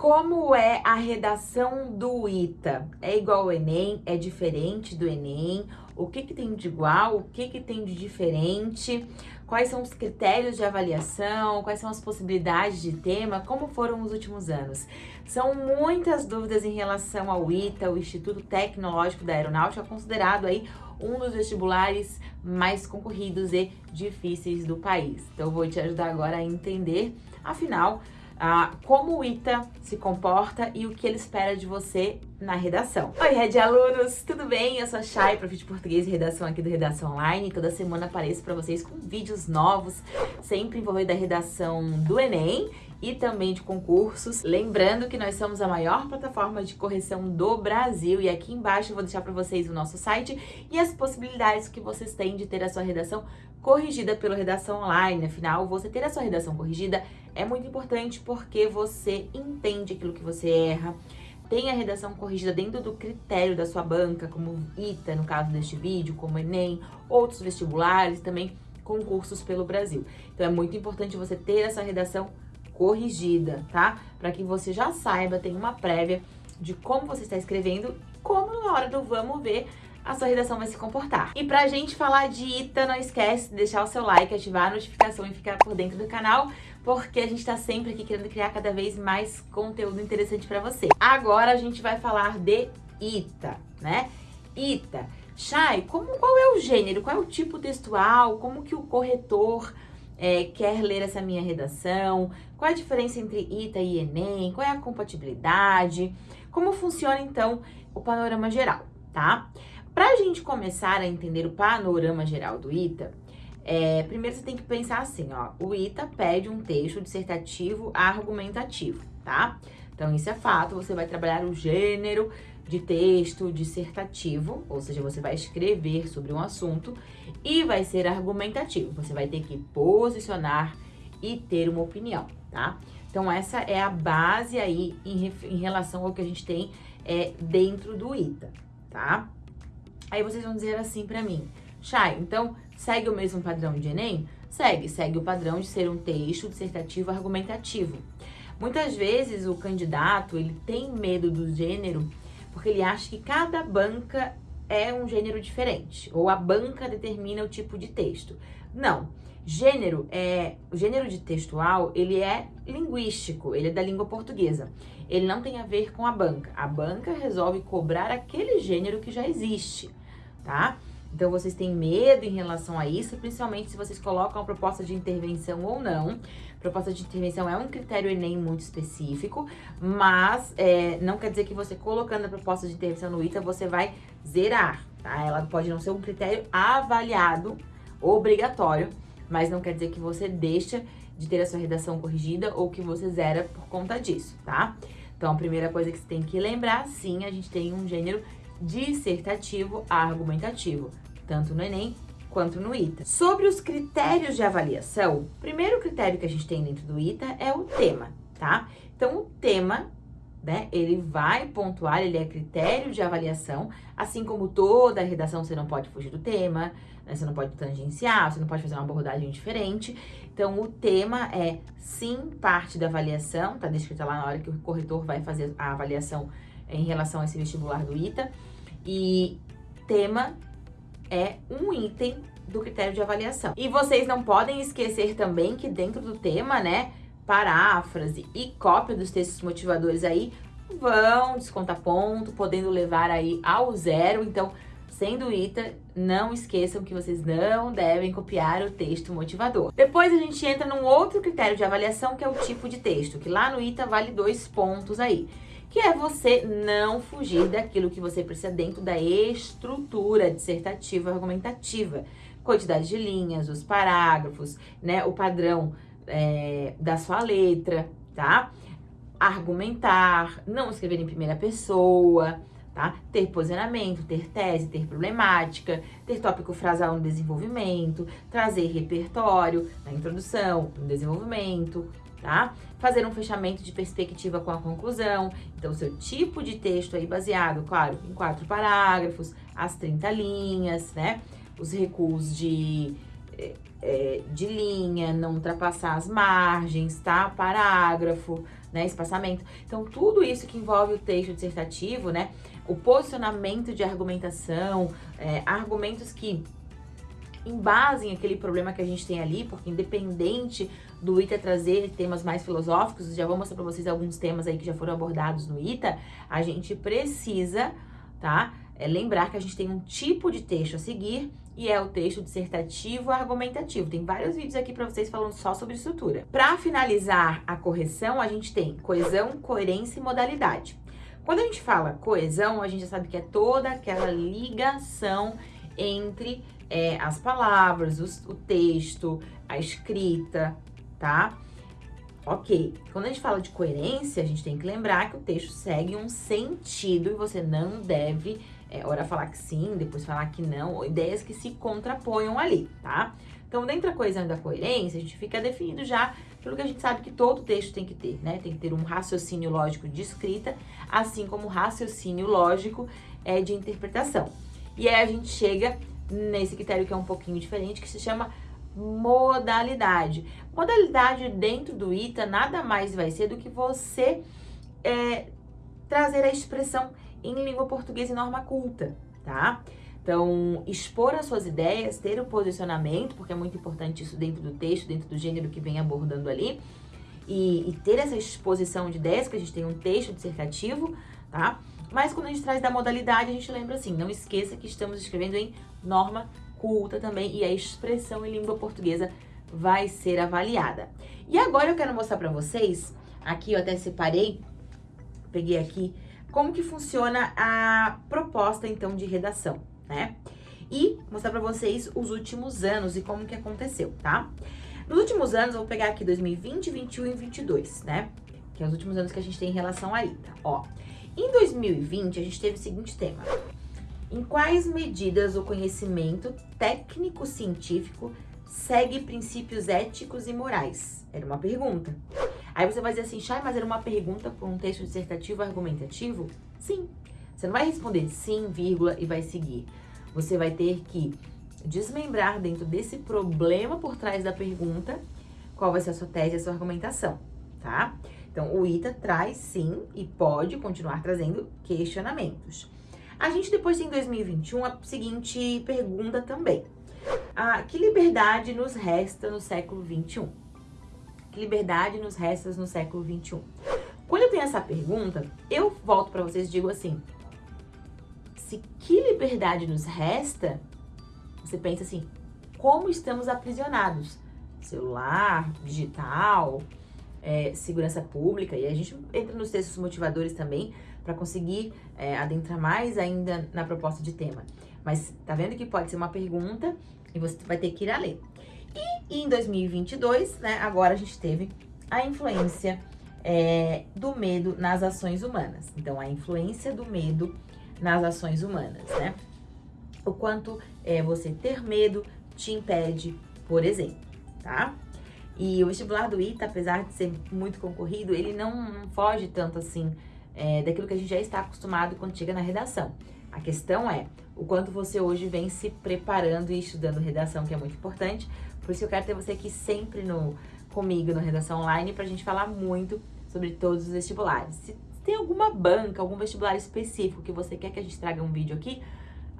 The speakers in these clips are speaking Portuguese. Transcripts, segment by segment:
Como é a redação do ITA? É igual ao Enem? É diferente do Enem? O que, que tem de igual? O que, que tem de diferente? Quais são os critérios de avaliação? Quais são as possibilidades de tema? Como foram os últimos anos? São muitas dúvidas em relação ao ITA, o Instituto Tecnológico da Aeronáutica, considerado aí um dos vestibulares mais concorridos e difíceis do país. Então, eu vou te ajudar agora a entender, afinal, ah, como o ITA se comporta e o que ele espera de você na redação. Oi, Red Alunos, tudo bem? Eu sou a Chay, prof de português e redação aqui do Redação Online. Toda semana apareço para vocês com vídeos novos, sempre envolvendo a redação do Enem e também de concursos. Lembrando que nós somos a maior plataforma de correção do Brasil e aqui embaixo eu vou deixar para vocês o nosso site e as possibilidades que vocês têm de ter a sua redação corrigida pela redação online. Afinal, você ter a sua redação corrigida é muito importante porque você entende aquilo que você erra, tem a redação corrigida dentro do critério da sua banca, como ITA, no caso deste vídeo, como Enem, outros vestibulares, também concursos pelo Brasil. Então é muito importante você ter essa redação corrigida, tá? Para que você já saiba, tenha uma prévia de como você está escrevendo, como na hora do vamos ver a sua redação vai se comportar. E pra gente falar de ITA, não esquece de deixar o seu like, ativar a notificação e ficar por dentro do canal, porque a gente tá sempre aqui querendo criar cada vez mais conteúdo interessante pra você. Agora a gente vai falar de ITA, né? ITA. Chay, como, qual é o gênero, qual é o tipo textual, como que o corretor é, quer ler essa minha redação, qual é a diferença entre ITA e Enem, qual é a compatibilidade, como funciona então o panorama geral, tá? Para a gente começar a entender o panorama geral do ITA, é, primeiro você tem que pensar assim, ó, o ITA pede um texto dissertativo argumentativo, tá? Então, isso é fato, você vai trabalhar o gênero de texto dissertativo, ou seja, você vai escrever sobre um assunto e vai ser argumentativo. Você vai ter que posicionar e ter uma opinião, tá? Então, essa é a base aí em, em relação ao que a gente tem é, dentro do ITA, tá? Aí vocês vão dizer assim pra mim, Chay, então segue o mesmo padrão de Enem? Segue, segue o padrão de ser um texto dissertativo argumentativo. Muitas vezes o candidato, ele tem medo do gênero porque ele acha que cada banca é um gênero diferente, ou a banca determina o tipo de texto. Não. Gênero é o gênero de textual, ele é linguístico, ele é da língua portuguesa. Ele não tem a ver com a banca. A banca resolve cobrar aquele gênero que já existe tá? Então, vocês têm medo em relação a isso, principalmente se vocês colocam a proposta de intervenção ou não. Proposta de intervenção é um critério Enem muito específico, mas é, não quer dizer que você colocando a proposta de intervenção no ITA, você vai zerar, tá? Ela pode não ser um critério avaliado, obrigatório, mas não quer dizer que você deixa de ter a sua redação corrigida ou que você zera por conta disso, tá? Então, a primeira coisa que você tem que lembrar, sim, a gente tem um gênero dissertativo argumentativo, tanto no Enem quanto no ITA. Sobre os critérios de avaliação, o primeiro critério que a gente tem dentro do ITA é o tema, tá? Então, o tema, né, ele vai pontuar, ele é critério de avaliação, assim como toda a redação você não pode fugir do tema, né, você não pode tangenciar, você não pode fazer uma abordagem diferente. Então, o tema é, sim, parte da avaliação, tá descrito lá na hora que o corretor vai fazer a avaliação em relação a esse vestibular do ITA. E tema é um item do critério de avaliação. E vocês não podem esquecer também que dentro do tema, né, paráfrase e cópia dos textos motivadores aí vão descontar ponto, podendo levar aí ao zero. Então, sendo ITA, não esqueçam que vocês não devem copiar o texto motivador. Depois a gente entra num outro critério de avaliação, que é o tipo de texto, que lá no ITA vale dois pontos aí que é você não fugir daquilo que você precisa dentro da estrutura dissertativa argumentativa. Quantidade de linhas, os parágrafos, né, o padrão é, da sua letra, tá? Argumentar, não escrever em primeira pessoa, tá? Ter posicionamento, ter tese, ter problemática, ter tópico frasal no desenvolvimento, trazer repertório na introdução, no desenvolvimento, tá? Fazer um fechamento de perspectiva com a conclusão. Então, seu tipo de texto aí baseado, claro, em quatro parágrafos, as 30 linhas, né? Os recuos de, é, de linha, não ultrapassar as margens, tá? Parágrafo, né, espaçamento. Então, tudo isso que envolve o texto dissertativo, né, o posicionamento de argumentação, é, argumentos que embasem aquele problema que a gente tem ali, porque independente do ITA trazer temas mais filosóficos, já vou mostrar para vocês alguns temas aí que já foram abordados no ITA, a gente precisa, tá? É lembrar que a gente tem um tipo de texto a seguir e é o texto dissertativo argumentativo. Tem vários vídeos aqui para vocês falando só sobre estrutura. Para finalizar a correção, a gente tem coesão, coerência e modalidade. Quando a gente fala coesão, a gente já sabe que é toda aquela ligação entre é, as palavras, o texto, a escrita, tá? Ok, quando a gente fala de coerência, a gente tem que lembrar que o texto segue um sentido e você não deve, é, ora falar que sim, depois falar que não, ou ideias que se contraponham ali, tá? Então, dentro da coesão da coerência, a gente fica definido já pelo que a gente sabe que todo texto tem que ter, né? Tem que ter um raciocínio lógico de escrita, assim como raciocínio lógico é, de interpretação. E aí a gente chega nesse critério que é um pouquinho diferente, que se chama modalidade. Modalidade dentro do ITA nada mais vai ser do que você é, trazer a expressão em língua portuguesa e norma culta, tá? Então, expor as suas ideias, ter o posicionamento, porque é muito importante isso dentro do texto, dentro do gênero que vem abordando ali, e, e ter essa exposição de ideias, que a gente tem um texto dissertativo, tá? Mas quando a gente traz da modalidade, a gente lembra assim, não esqueça que estamos escrevendo em norma culta também e a expressão em língua portuguesa vai ser avaliada. E agora eu quero mostrar para vocês, aqui eu até separei, peguei aqui, como que funciona a proposta então de redação, né? E mostrar para vocês os últimos anos e como que aconteceu, tá? Nos últimos anos, eu vou pegar aqui 2020, 21 e 22, né? Que é os últimos anos que a gente tem em relação a ITA, ó. Em 2020, a gente teve o seguinte tema. Em quais medidas o conhecimento técnico-científico segue princípios éticos e morais? Era uma pergunta. Aí você vai dizer assim, Chay, mas era uma pergunta para um texto dissertativo argumentativo? Sim. Você não vai responder sim, vírgula, e vai seguir. Você vai ter que desmembrar dentro desse problema por trás da pergunta qual vai ser a sua tese e a sua argumentação, tá? Então, o ITA traz sim e pode continuar trazendo questionamentos. A gente depois tem em 2021 a seguinte pergunta também. Ah, que liberdade nos resta no século 21? Que liberdade nos resta no século 21? Quando eu tenho essa pergunta, eu volto para vocês e digo assim: se que liberdade nos resta, você pensa assim, como estamos aprisionados? Celular, digital, é, segurança pública, e a gente entra nos textos motivadores também para conseguir é, adentrar mais ainda na proposta de tema. Mas tá vendo que pode ser uma pergunta e você vai ter que ir a ler. E em 2022, né, agora a gente teve a influência é, do medo nas ações humanas. Então, a influência do medo nas ações humanas, né? O quanto é, você ter medo te impede, por exemplo, tá? E o vestibular do ITA, apesar de ser muito concorrido, ele não, não foge tanto assim é, daquilo que a gente já está acostumado quando chega na redação. A questão é o quanto você hoje vem se preparando e estudando redação, que é muito importante. Por isso eu quero ter você aqui sempre no, comigo no Redação Online para a gente falar muito sobre todos os vestibulares. Se tem alguma banca, algum vestibular específico que você quer que a gente traga um vídeo aqui,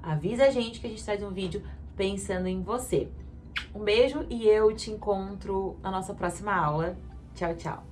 avisa a gente que a gente traz um vídeo pensando em você. Um beijo e eu te encontro na nossa próxima aula. Tchau, tchau!